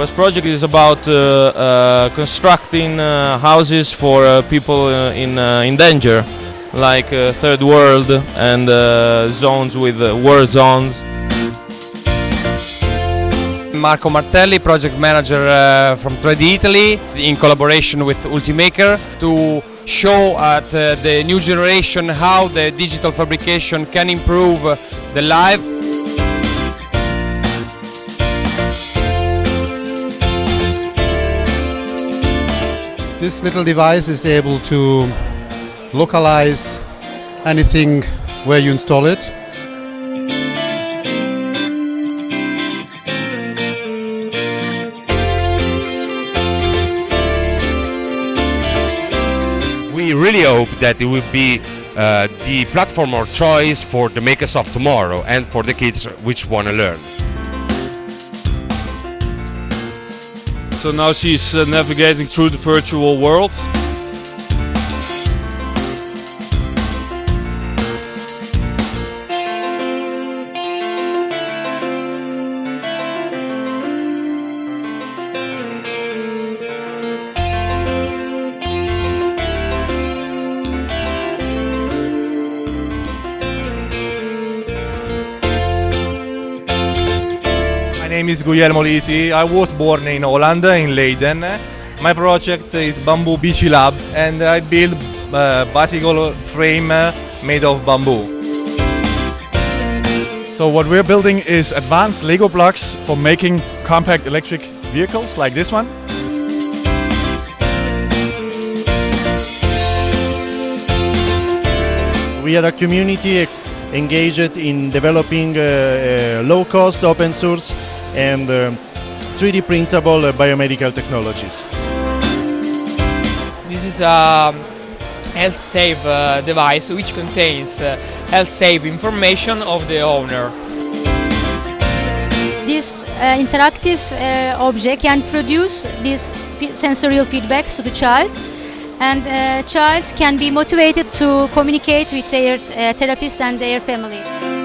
Quest project is about uh, uh, constructing uh, houses for people in in danger, like third world and zones with war zones. Marco Martelli, project manager uh, from 3D Italy, in collaboration with Ultimaker, to show at uh, the new generation how the digital fabrication can improve the life. This little device is able to localize anything where you install it. we really hope that it will be uh, the platform of choice for the makers of tomorrow and for the kids which want to learn. So now she's uh, navigating through the virtual world. Name is Guglielmo Lisi. I was born in Holland, in Leiden. My project is Bamboo Beachy Lab and I build a bicycle frame uh, made of bamboo. So what we're building is advanced Lego blocks for making compact electric vehicles like this one. We are a community engaged in developing uh, uh, low-cost, open-source, and uh, 3D printable uh, biomedical technologies. This is a health save uh, device which contains uh, health save information of the owner. This uh, interactive uh, object can produce these sensorial feedbacks to the child and uh, child can be motivated to communicate with their uh, therapist and their family.